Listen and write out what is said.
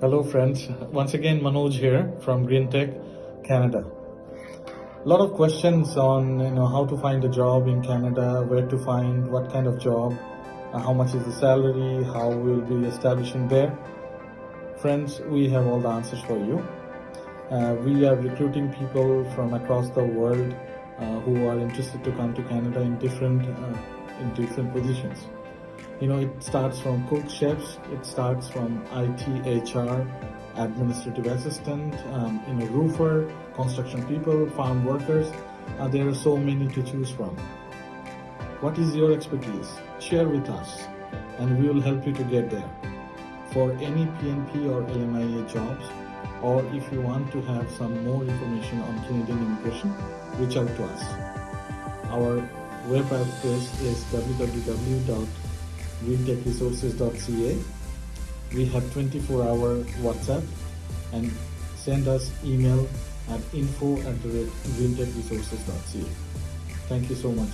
Hello friends, once again Manoj here from Green Tech Canada. A lot of questions on you know how to find a job in Canada, where to find, what kind of job, uh, how much is the salary, how we'll be establishing there. Friends, we have all the answers for you. Uh, we are recruiting people from across the world uh, who are interested to come to Canada in different uh, in different positions. You know, it starts from cook chefs, it starts from IT, HR, administrative assistant, um, you know, roofer, construction people, farm workers. Uh, there are so many to choose from. What is your expertise? Share with us and we will help you to get there. For any PNP or LMIA jobs, or if you want to have some more information on Canadian immigration, reach out to us. Our web address is www.greentechresources.ca. We have 24 hour WhatsApp and send us email at info at greentechresources.ca. Thank you so much.